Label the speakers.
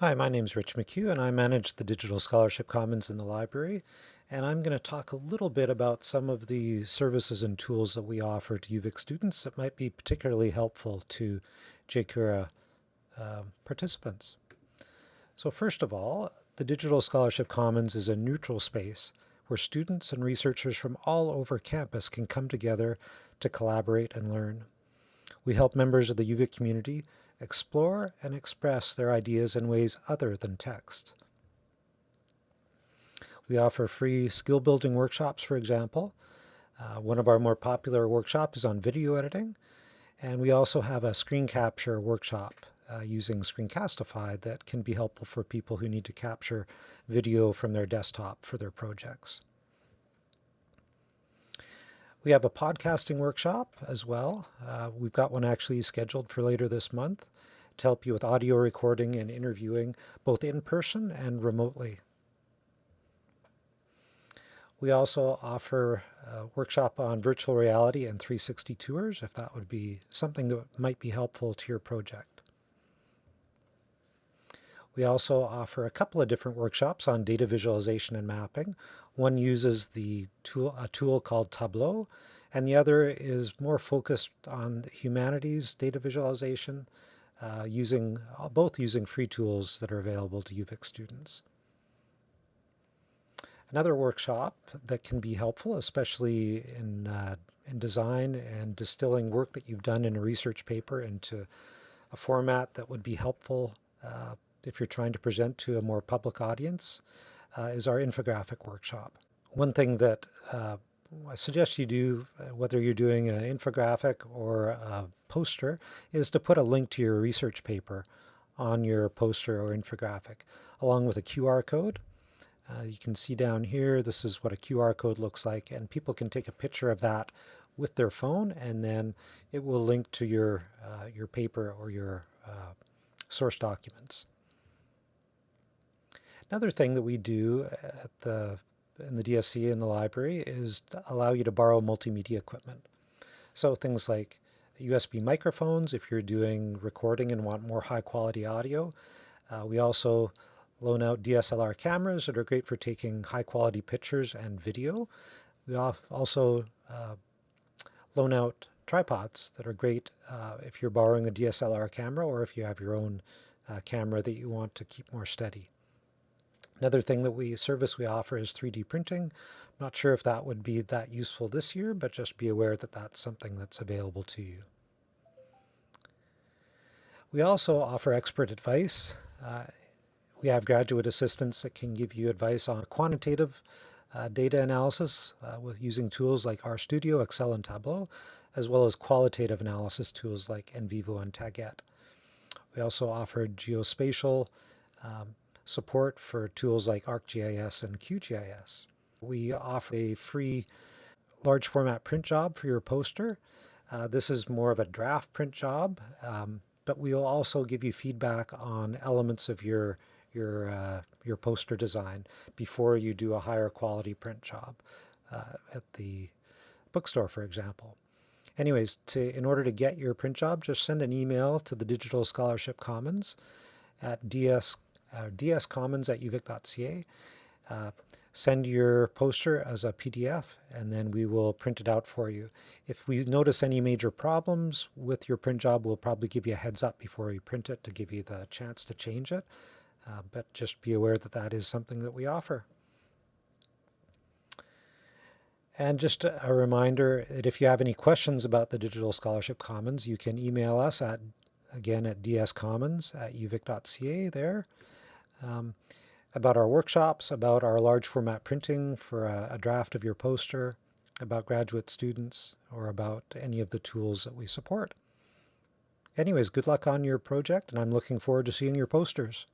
Speaker 1: Hi, my name is Rich McHugh and I manage the Digital Scholarship Commons in the library. And I'm going to talk a little bit about some of the services and tools that we offer to UVic students that might be particularly helpful to JCURA uh, participants. So first of all, the Digital Scholarship Commons is a neutral space where students and researchers from all over campus can come together to collaborate and learn. We help members of the UVic community explore and express their ideas in ways other than text. We offer free skill building workshops, for example. Uh, one of our more popular workshops is on video editing. And we also have a screen capture workshop uh, using Screencastify that can be helpful for people who need to capture video from their desktop for their projects. We have a podcasting workshop as well. Uh, we've got one actually scheduled for later this month to help you with audio recording and interviewing both in person and remotely. We also offer a workshop on virtual reality and 360 tours if that would be something that might be helpful to your project. We also offer a couple of different workshops on data visualization and mapping. One uses the tool, a tool called Tableau, and the other is more focused on humanities data visualization, uh, using both using free tools that are available to UVic students. Another workshop that can be helpful, especially in, uh, in design and distilling work that you've done in a research paper into a format that would be helpful uh, if you're trying to present to a more public audience, uh, is our infographic workshop. One thing that uh, I suggest you do, uh, whether you're doing an infographic or a poster, is to put a link to your research paper on your poster or infographic, along with a QR code. Uh, you can see down here, this is what a QR code looks like, and people can take a picture of that with their phone, and then it will link to your, uh, your paper or your uh, source documents. Another thing that we do at the in the DSC in the library is allow you to borrow multimedia equipment. So things like USB microphones if you're doing recording and want more high quality audio. Uh, we also loan out DSLR cameras that are great for taking high quality pictures and video. We also uh, loan out tripods that are great uh, if you're borrowing a DSLR camera or if you have your own uh, camera that you want to keep more steady. Another thing that we service we offer is 3D printing. I'm not sure if that would be that useful this year, but just be aware that that's something that's available to you. We also offer expert advice. Uh, we have graduate assistants that can give you advice on quantitative uh, data analysis uh, with using tools like RStudio, Excel, and Tableau, as well as qualitative analysis tools like NVivo and Taguette. We also offer geospatial um, support for tools like ArcGIS and QGIS. We offer a free large format print job for your poster. Uh, this is more of a draft print job, um, but we'll also give you feedback on elements of your your uh, your poster design before you do a higher quality print job uh, at the bookstore, for example. Anyways, to in order to get your print job, just send an email to the Digital Scholarship Commons at ds uh, dscommons at uvic.ca. Uh, send your poster as a PDF and then we will print it out for you. If we notice any major problems with your print job, we'll probably give you a heads up before we print it to give you the chance to change it. Uh, but just be aware that that is something that we offer. And just a reminder that if you have any questions about the Digital Scholarship Commons, you can email us at, again, at dscommons at uvic.ca there um, about our workshops, about our large format printing for a, a draft of your poster, about graduate students, or about any of the tools that we support. Anyways, good luck on your project, and I'm looking forward to seeing your posters.